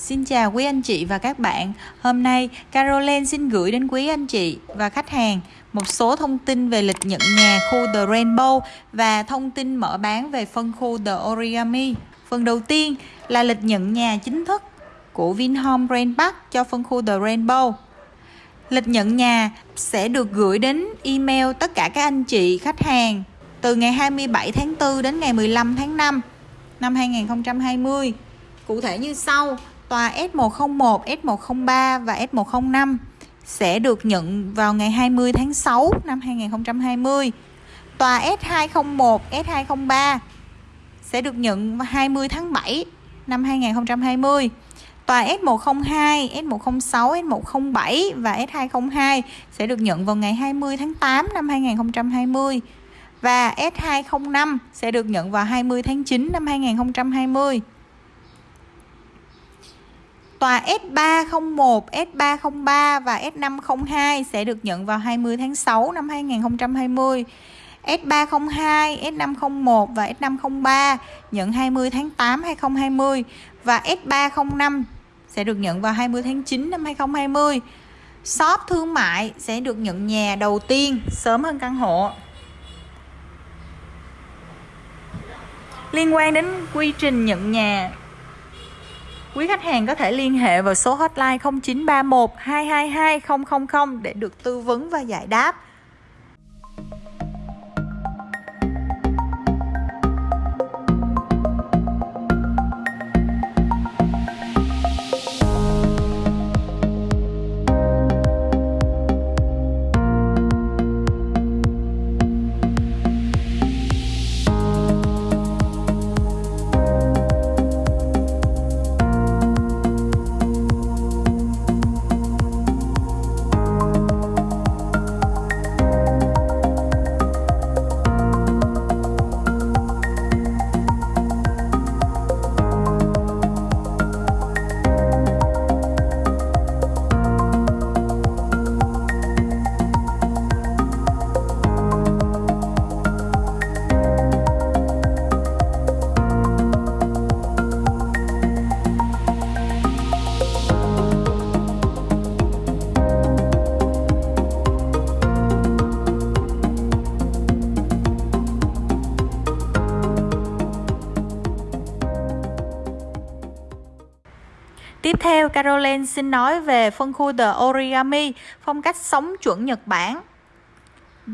Xin chào quý anh chị và các bạn. Hôm nay Caroline xin gửi đến quý anh chị và khách hàng một số thông tin về lịch nhận nhà khu The Rainbow và thông tin mở bán về phân khu The Origami. Phần đầu tiên là lịch nhận nhà chính thức của Vinhome grand Park cho phân khu The Rainbow. Lịch nhận nhà sẽ được gửi đến email tất cả các anh chị khách hàng từ ngày 27 tháng 4 đến ngày 15 tháng 5 năm 2020. Cụ thể như sau, tòa S101, S103 và S105 sẽ được nhận vào ngày 20 tháng 6 năm 2020. Tòa S201, S203 sẽ được nhận vào 20 tháng 7 năm 2020. Tòa S102, S106, S107 và S202 sẽ được nhận vào ngày 20 tháng 8 năm 2020 và S205 sẽ được nhận vào 20 tháng 9 năm 2020. Tòa S301, S303 và S502 sẽ được nhận vào 20 tháng 6 năm 2020. S302, S501 và S503 nhận 20 tháng 8 2020 và S305 sẽ được nhận vào 20 tháng 9 năm 2020. Shop thương mại sẽ được nhận nhà đầu tiên sớm hơn căn hộ. Liên quan đến quy trình nhận nhà Quý khách hàng có thể liên hệ vào số hotline 0931 222 000 để được tư vấn và giải đáp. Tiếp theo, Caroline xin nói về phân khu The Origami, phong cách sống chuẩn Nhật Bản.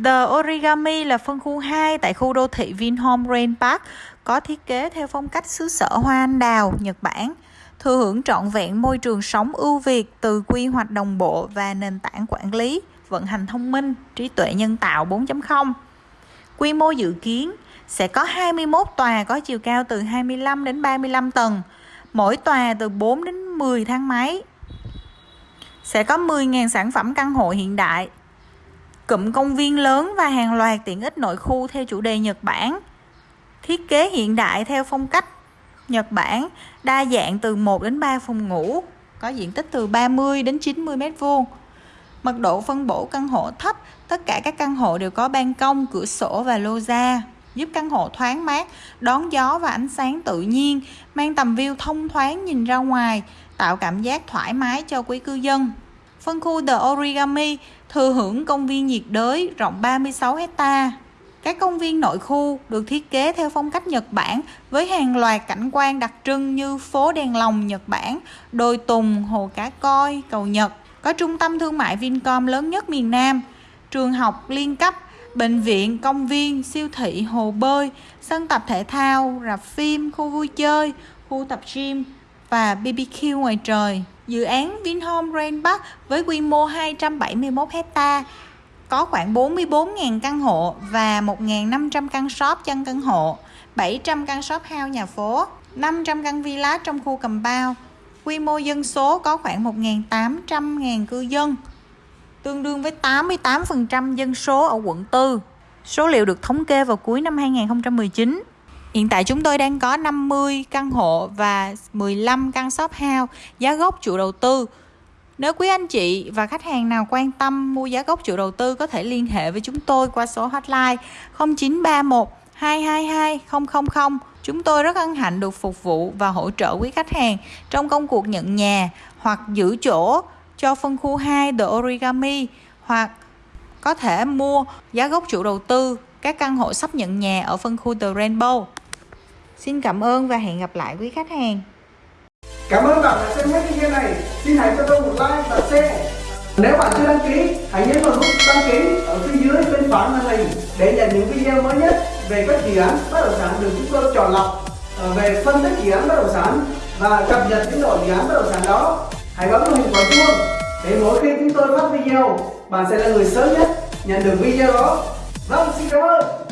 The Origami là phân khu 2 tại khu đô thị Vinhome Rain Park, có thiết kế theo phong cách xứ sở hoa anh đào, Nhật Bản. Thừa hưởng trọn vẹn môi trường sống ưu việt từ quy hoạch đồng bộ và nền tảng quản lý, vận hành thông minh, trí tuệ nhân tạo 4.0. Quy mô dự kiến sẽ có 21 tòa có chiều cao từ 25 đến 35 tầng, mỗi tòa từ 4 đến 10 thang máy. Sẽ có 10.000 sản phẩm căn hộ hiện đại cụm công viên lớn và hàng loạt tiện ích nội khu theo chủ đề Nhật Bản. Thiết kế hiện đại theo phong cách Nhật Bản đa dạng từ 1 đến 3 phòng ngủ có diện tích từ 30 đến 90m2, mật độ phân bổ căn hộ thấp tất cả các căn hộ đều có ban công cửa sổ và lô ra giúp căn hộ thoáng mát, đón gió và ánh sáng tự nhiên, mang tầm view thông thoáng nhìn ra ngoài, tạo cảm giác thoải mái cho quý cư dân. Phân khu The Origami thừa hưởng công viên nhiệt đới rộng 36 hecta. Các công viên nội khu được thiết kế theo phong cách Nhật Bản với hàng loạt cảnh quan đặc trưng như phố đèn lồng Nhật Bản, đồi Tùng, hồ cá coi, cầu Nhật. Có trung tâm thương mại Vincom lớn nhất miền Nam, trường học liên cấp, bệnh viện, công viên, siêu thị, hồ bơi, sân tập thể thao, rạp phim, khu vui chơi, khu tập gym và BBQ ngoài trời. Dự án Vinhome Grand Park với quy mô 271 hecta có khoảng 44.000 căn hộ và 1.500 căn shop chân căn hộ, 700 căn shop house nhà phố, 500 căn villa trong khu cầm bao. Quy mô dân số có khoảng 1.800.000 cư dân tương đương với 88% dân số ở quận 4. Số liệu được thống kê vào cuối năm 2019. Hiện tại chúng tôi đang có 50 căn hộ và 15 căn shop house giá gốc chủ đầu tư. Nếu quý anh chị và khách hàng nào quan tâm mua giá gốc chủ đầu tư có thể liên hệ với chúng tôi qua số hotline 0931 222 000 Chúng tôi rất hân hạnh được phục vụ và hỗ trợ quý khách hàng trong công cuộc nhận nhà hoặc giữ chỗ cho phân khu 2 The Origami hoặc có thể mua giá gốc chủ đầu tư các căn hộ sắp nhận nhà ở phân khu The Rainbow. Xin cảm ơn và hẹn gặp lại quý khách hàng. Cảm ơn bạn đã xem hết video này. Xin hãy cho tôi một like và share. Nếu bạn chưa đăng ký, hãy nhấn vào nút đăng ký ở phía dưới bên phải màn hình để nhận những video mới nhất về các dự án bất động sản được chúng tôi chọn lọc ờ, về phân tích dự án bất động sản và cập nhật tiến độ dự án bất động sản đó. Hãy bấm vào hình quả chuông để mỗi khi chúng tôi phát video, bạn sẽ là người sớm nhất nhận được video đó. Vâng, xin cảm ơn.